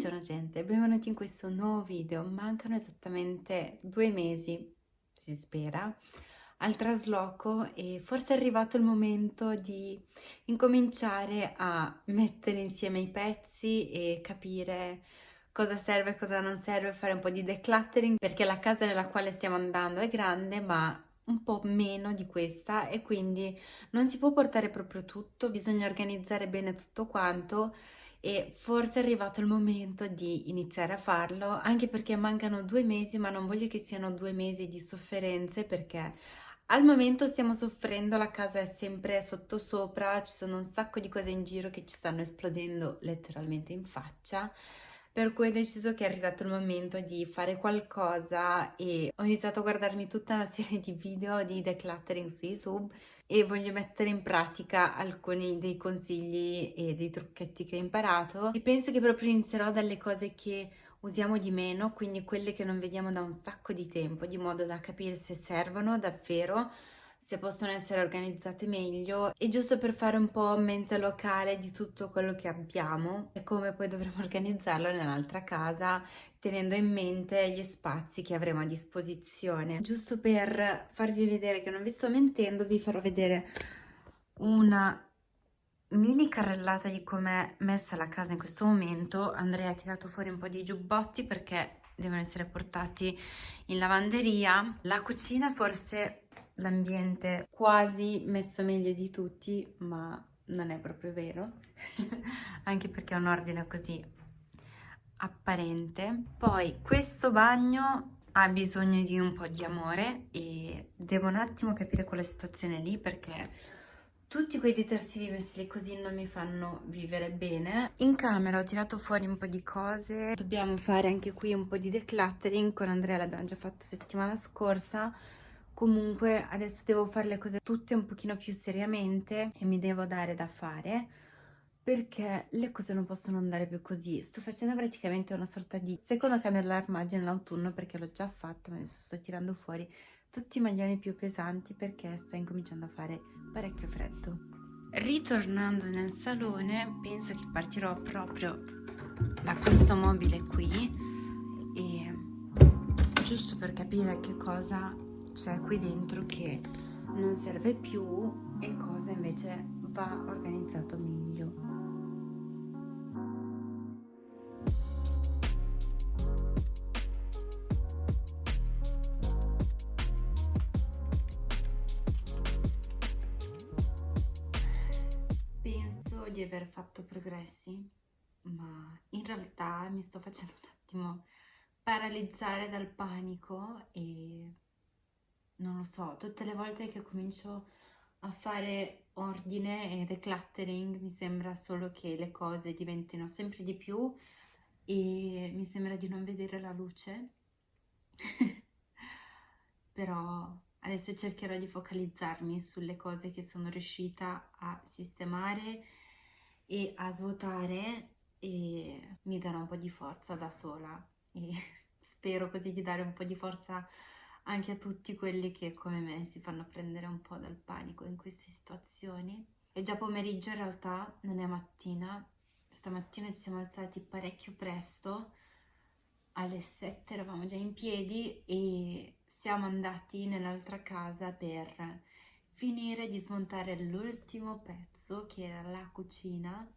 Buongiorno gente, benvenuti in questo nuovo video. Mancano esattamente due mesi, si spera, al trasloco e forse è arrivato il momento di incominciare a mettere insieme i pezzi e capire cosa serve e cosa non serve, fare un po' di decluttering perché la casa nella quale stiamo andando è grande ma un po' meno di questa e quindi non si può portare proprio tutto, bisogna organizzare bene tutto quanto e forse è arrivato il momento di iniziare a farlo anche perché mancano due mesi ma non voglio che siano due mesi di sofferenze perché al momento stiamo soffrendo, la casa è sempre sotto sopra, ci sono un sacco di cose in giro che ci stanno esplodendo letteralmente in faccia. Per cui ho deciso che è arrivato il momento di fare qualcosa e ho iniziato a guardarmi tutta una serie di video di decluttering su YouTube e voglio mettere in pratica alcuni dei consigli e dei trucchetti che ho imparato. E penso che proprio inizierò dalle cose che usiamo di meno, quindi quelle che non vediamo da un sacco di tempo, di modo da capire se servono davvero se possono essere organizzate meglio e giusto per fare un po' mente locale di tutto quello che abbiamo e come poi dovremo organizzarlo nell'altra casa tenendo in mente gli spazi che avremo a disposizione. Giusto per farvi vedere che non vi sto mentendo vi farò vedere una mini carrellata di com'è messa la casa in questo momento. Andrea ha tirato fuori un po' di giubbotti perché devono essere portati in lavanderia. La cucina forse l'ambiente quasi messo meglio di tutti, ma non è proprio vero, anche perché è un ordine così apparente. Poi questo bagno ha bisogno di un po' di amore e devo un attimo capire quella situazione lì perché tutti quei detersivi messi lì così non mi fanno vivere bene. In camera ho tirato fuori un po' di cose, dobbiamo fare anche qui un po' di decluttering, con Andrea l'abbiamo già fatto settimana scorsa, comunque adesso devo fare le cose tutte un pochino più seriamente e mi devo dare da fare perché le cose non possono andare più così. Sto facendo praticamente una sorta di secondo cambio dell'armadio nell'autunno perché l'ho già fatto, adesso sto tirando fuori tutti i maglioni più pesanti perché sta incominciando a fare parecchio freddo. Ritornando nel salone penso che partirò proprio da questo mobile qui e giusto per capire che cosa c'è qui dentro che non serve più e cosa invece va organizzato meglio. Penso di aver fatto progressi, ma in realtà mi sto facendo un attimo paralizzare dal panico e non lo so, tutte le volte che comincio a fare ordine e decluttering mi sembra solo che le cose diventino sempre di più e mi sembra di non vedere la luce. Però adesso cercherò di focalizzarmi sulle cose che sono riuscita a sistemare e a svuotare e mi darò un po' di forza da sola. E spero così di dare un po' di forza anche a tutti quelli che come me si fanno prendere un po' dal panico in queste situazioni. È già pomeriggio in realtà, non è mattina, stamattina ci siamo alzati parecchio presto, alle 7 eravamo già in piedi e siamo andati nell'altra casa per finire di smontare l'ultimo pezzo che era la cucina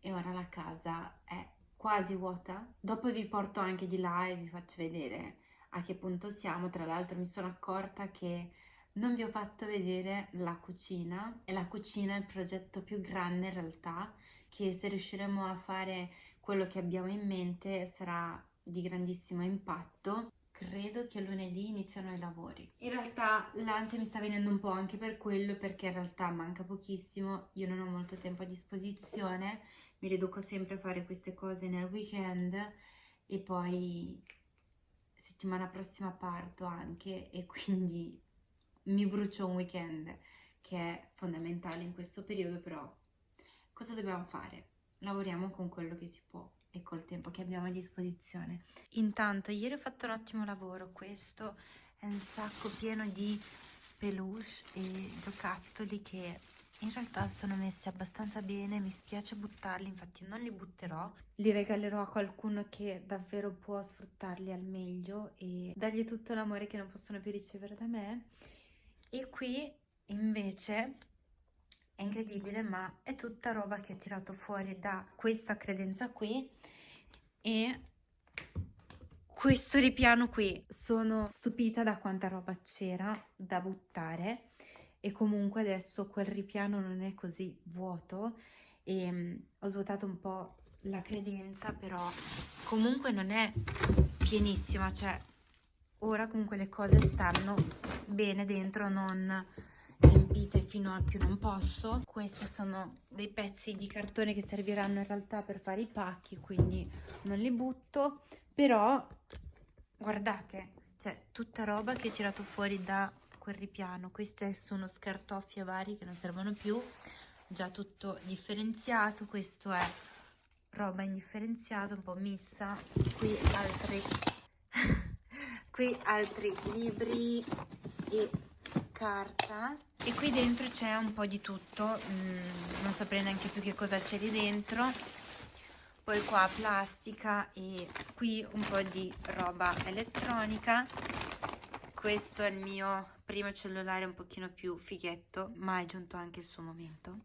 e ora la casa è quasi vuota. Dopo vi porto anche di là e vi faccio vedere a che punto siamo. Tra l'altro mi sono accorta che non vi ho fatto vedere la cucina e la cucina è il progetto più grande in realtà che se riusciremo a fare quello che abbiamo in mente sarà di grandissimo impatto. Credo che lunedì iniziano i lavori. In realtà l'ansia mi sta venendo un po' anche per quello perché in realtà manca pochissimo, io non ho molto tempo a disposizione, mi riduco sempre a fare queste cose nel weekend e poi settimana prossima parto anche e quindi mi brucio un weekend che è fondamentale in questo periodo però cosa dobbiamo fare? Lavoriamo con quello che si può e col tempo che abbiamo a disposizione. Intanto ieri ho fatto un ottimo lavoro, questo è un sacco pieno di peluche e giocattoli che in realtà sono messi abbastanza bene, mi spiace buttarli, infatti non li butterò. Li regalerò a qualcuno che davvero può sfruttarli al meglio e dargli tutto l'amore che non possono più ricevere da me. E qui invece è incredibile, ma è tutta roba che ho tirato fuori da questa credenza qui e questo ripiano qui. Sono stupita da quanta roba c'era da buttare e comunque adesso quel ripiano non è così vuoto e um, ho svuotato un po' la credenza però comunque non è pienissima cioè ora comunque le cose stanno bene dentro non riempite fino al più non posso. Questi sono dei pezzi di cartone che serviranno in realtà per fare i pacchi quindi non li butto però guardate c'è tutta roba che ho tirato fuori da quel ripiano. Queste sono scartoffie vari che non servono più. Già tutto differenziato. Questo è roba indifferenziata un po' missa. Qui altri qui altri libri e carta. E qui dentro c'è un po' di tutto. Mm, non saprei neanche più che cosa c'è lì dentro. Poi qua plastica e qui un po' di roba elettronica. Questo è il mio primo cellulare un pochino più fighetto ma è giunto anche il suo momento.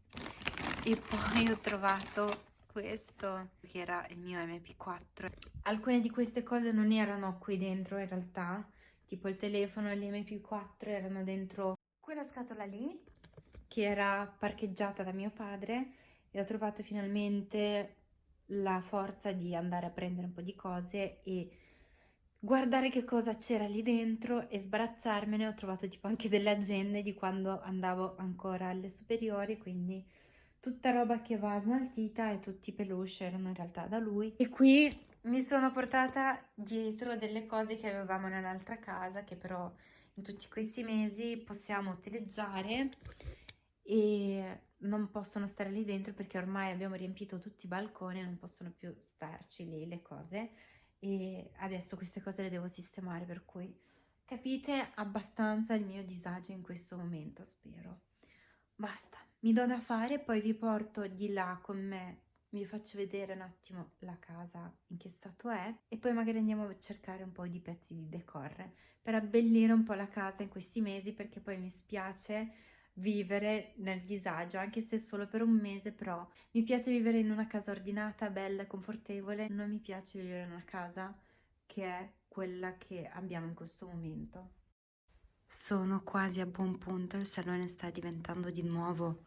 E poi ho trovato questo che era il mio mp4 alcune di queste cose non erano qui dentro in realtà. Tipo il telefono e l'mp4 erano dentro quella scatola lì che era parcheggiata da mio padre e ho trovato finalmente la forza di andare a prendere un po' di cose e guardare che cosa c'era lì dentro e sbarazzarmene. Ho trovato tipo anche delle agende di quando andavo ancora alle superiori, quindi tutta roba che va smaltita e tutti i peluche erano in realtà da lui. E qui mi sono portata dietro delle cose che avevamo nell'altra casa, che però in tutti questi mesi possiamo utilizzare e non possono stare lì dentro perché ormai abbiamo riempito tutti i balconi e non possono più starci lì le cose e adesso queste cose le devo sistemare per cui capite abbastanza il mio disagio in questo momento spero. Basta mi do da fare poi vi porto di là con me vi faccio vedere un attimo la casa in che stato è e poi magari andiamo a cercare un po' di pezzi di decor per abbellire un po' la casa in questi mesi perché poi mi spiace vivere nel disagio, anche se solo per un mese, però mi piace vivere in una casa ordinata, bella, confortevole, non mi piace vivere in una casa che è quella che abbiamo in questo momento. Sono quasi a buon punto, il salone sta diventando di nuovo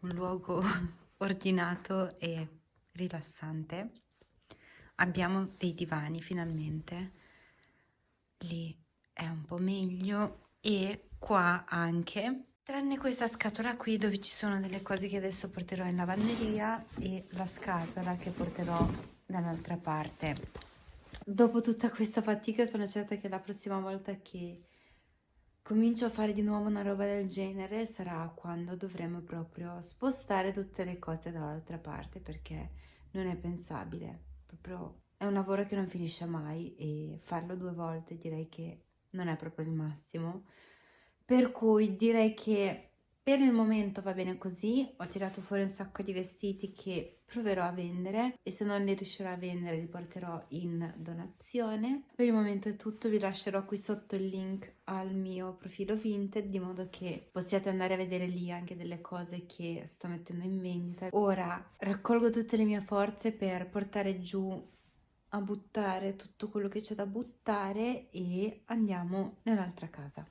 un luogo ordinato e rilassante. Abbiamo dei divani finalmente, lì è un po' meglio e qua anche Tranne questa scatola qui dove ci sono delle cose che adesso porterò in lavanderia e la scatola che porterò dall'altra parte. Dopo tutta questa fatica sono certa che la prossima volta che comincio a fare di nuovo una roba del genere sarà quando dovremo proprio spostare tutte le cose dall'altra parte perché non è pensabile. Proprio è un lavoro che non finisce mai e farlo due volte direi che non è proprio il massimo per cui direi che per il momento va bene così, ho tirato fuori un sacco di vestiti che proverò a vendere e se non li riuscirò a vendere li porterò in donazione. Per il momento è tutto, vi lascerò qui sotto il link al mio profilo Vinted di modo che possiate andare a vedere lì anche delle cose che sto mettendo in vendita. Ora raccolgo tutte le mie forze per portare giù a buttare tutto quello che c'è da buttare e andiamo nell'altra casa.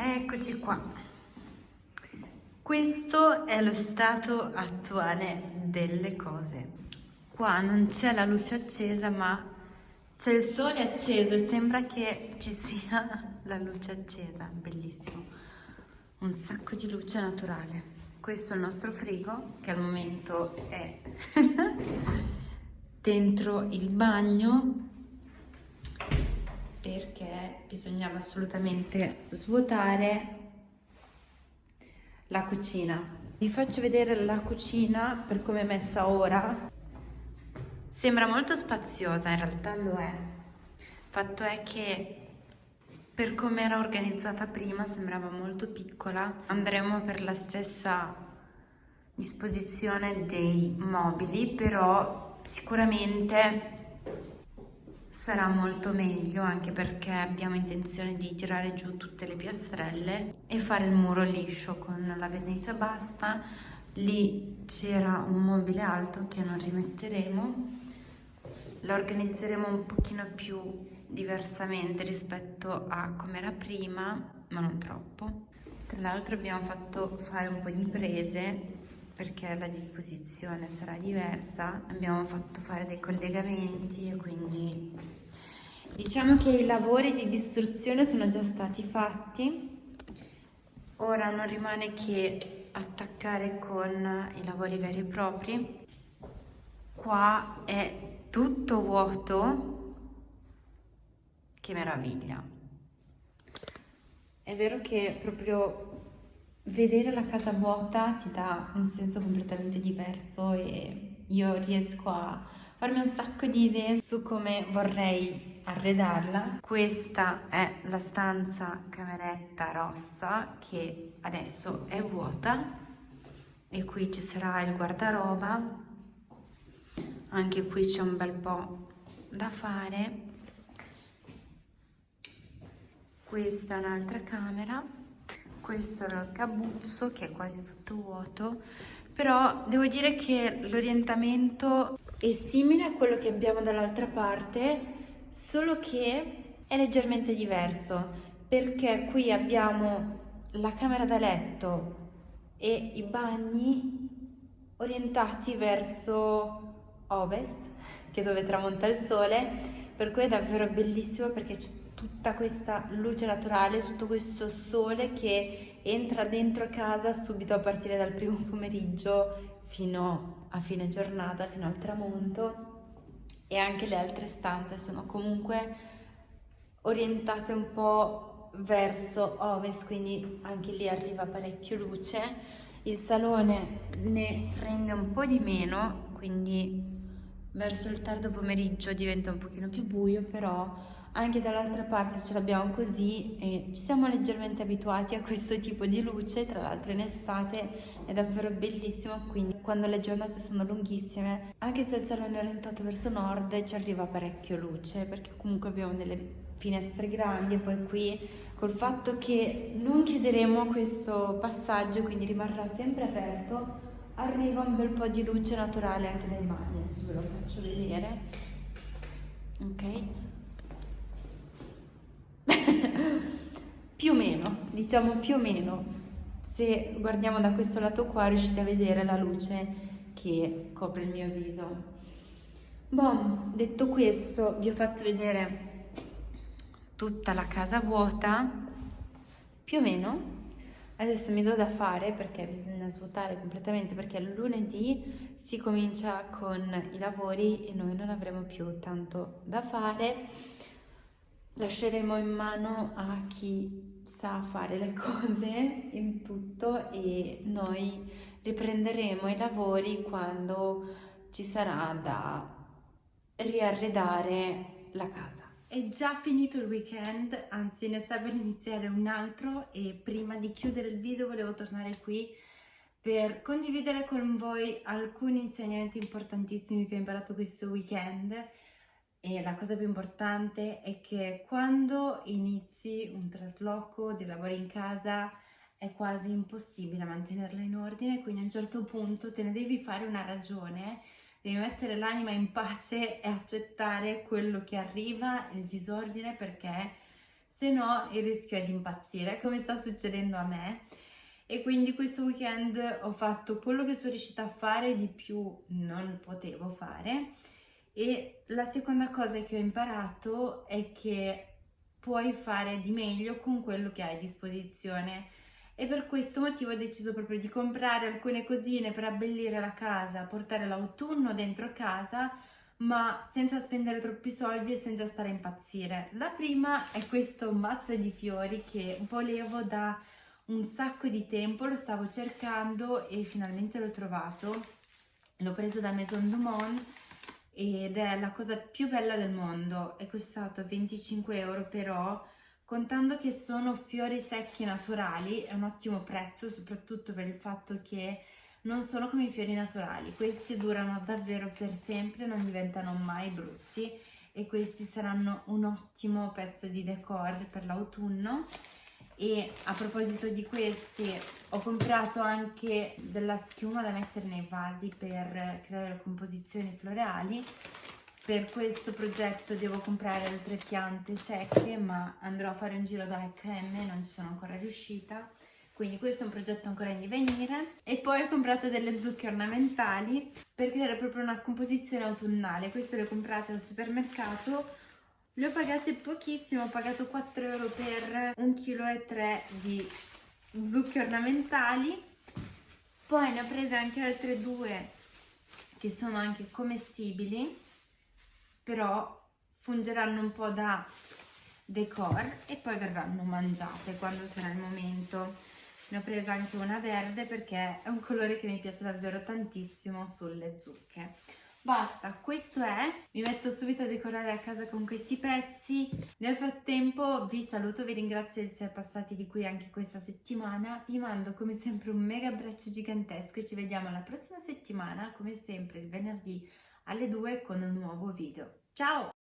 Eccoci qua. Questo è lo stato attuale delle cose. Qua non c'è la luce accesa, ma c'è il sole acceso e sembra che ci sia la luce accesa. Bellissimo. Un sacco di luce naturale. Questo è il nostro frigo, che al momento è dentro il bagno perché bisognava assolutamente svuotare la cucina. Vi faccio vedere la cucina per come è messa ora. Sembra molto spaziosa, in realtà lo è. Fatto è che per come era organizzata prima sembrava molto piccola andremo per la stessa disposizione dei mobili però sicuramente sarà molto meglio anche perché abbiamo intenzione di tirare giù tutte le piastrelle e fare il muro liscio con la vernice basta. Lì c'era un mobile alto che non rimetteremo. La organizzeremo un pochino più diversamente rispetto a come era prima ma non troppo. Tra l'altro abbiamo fatto fare un po' di prese perché la disposizione sarà diversa abbiamo fatto fare dei collegamenti e quindi diciamo che i lavori di distruzione sono già stati fatti. Ora non rimane che attaccare con i lavori veri e propri. Qua è tutto vuoto. Che meraviglia. È vero che proprio vedere la casa vuota ti dà un senso completamente diverso e io riesco a farmi un sacco di idee su come vorrei arredarla. Questa è la stanza cameretta rossa che adesso è vuota e qui ci sarà il guardaroba. Anche qui c'è un bel po' da fare. Questa è un'altra camera questo è lo sgabuzzo che è quasi tutto vuoto però devo dire che l'orientamento è simile a quello che abbiamo dall'altra parte solo che è leggermente diverso perché qui abbiamo la camera da letto e i bagni orientati verso ovest che dove tramonta il sole per cui è davvero bellissimo perché tutta questa luce naturale, tutto questo sole che entra dentro casa subito a partire dal primo pomeriggio fino a fine giornata, fino al tramonto e anche le altre stanze sono comunque orientate un po' verso ovest, quindi anche lì arriva parecchio luce. Il salone ne prende un po' di meno, quindi verso il tardo pomeriggio diventa un pochino più buio, però anche dall'altra parte ce l'abbiamo così e ci siamo leggermente abituati a questo tipo di luce, tra l'altro in estate è davvero bellissimo, quindi quando le giornate sono lunghissime, anche se il salone è orientato verso nord ci arriva parecchio luce perché comunque abbiamo delle finestre grandi e poi qui col fatto che non chiuderemo questo passaggio quindi rimarrà sempre aperto arriva un bel po' di luce naturale anche dai bagni adesso ve lo faccio vedere. Ok più o meno, diciamo più o meno. Se guardiamo da questo lato qua riuscite a vedere la luce che copre il mio viso. Boh, detto questo vi ho fatto vedere tutta la casa vuota, più o meno. Adesso mi do da fare perché bisogna svuotare completamente perché lunedì si comincia con i lavori e noi non avremo più tanto da fare lasceremo in mano a chi sa fare le cose in tutto e noi riprenderemo i lavori quando ci sarà da riarredare la casa. È già finito il weekend, anzi ne sta per iniziare un altro e prima di chiudere il video volevo tornare qui per condividere con voi alcuni insegnamenti importantissimi che ho imparato questo weekend e la cosa più importante è che quando inizi un trasloco di lavori in casa è quasi impossibile mantenerla in ordine, quindi a un certo punto te ne devi fare una ragione, devi mettere l'anima in pace e accettare quello che arriva, il disordine, perché se no il rischio è di impazzire, come sta succedendo a me. E quindi questo weekend ho fatto quello che sono riuscita a fare, di più non potevo fare, e la seconda cosa che ho imparato è che puoi fare di meglio con quello che hai a disposizione e per questo motivo ho deciso proprio di comprare alcune cosine per abbellire la casa, portare l'autunno dentro casa ma senza spendere troppi soldi e senza stare a impazzire. La prima è questo mazzo di fiori che volevo da un sacco di tempo, lo stavo cercando e finalmente l'ho trovato. L'ho preso da Maison Dumont ed è la cosa più bella del mondo, è costato 25 euro però contando che sono fiori secchi naturali, è un ottimo prezzo, soprattutto per il fatto che non sono come i fiori naturali, questi durano davvero per sempre, non diventano mai brutti e questi saranno un ottimo pezzo di decor per l'autunno e a proposito di questi ho comprato anche della schiuma da mettere nei vasi per creare composizioni floreali. Per questo progetto devo comprare altre piante secche ma andrò a fare un giro da H&M non ci sono ancora riuscita. Quindi questo è un progetto ancora in divenire. E poi ho comprato delle zucche ornamentali per creare proprio una composizione autunnale. Queste le ho comprate al supermercato le ho pagate pochissimo, ho pagato 4 euro per 1,3 kg di zucche ornamentali. Poi ne ho prese anche altre due che sono anche commestibili, però fungeranno un po' da decor e poi verranno mangiate quando sarà il momento. Ne ho presa anche una verde perché è un colore che mi piace davvero tantissimo sulle zucche. Basta, questo è, mi metto subito a decorare a casa con questi pezzi. Nel frattempo vi saluto, vi ringrazio di essere passati di qui anche questa settimana. Vi mando come sempre un mega abbraccio gigantesco e ci vediamo la prossima settimana, come sempre il venerdì alle 2 con un nuovo video. Ciao!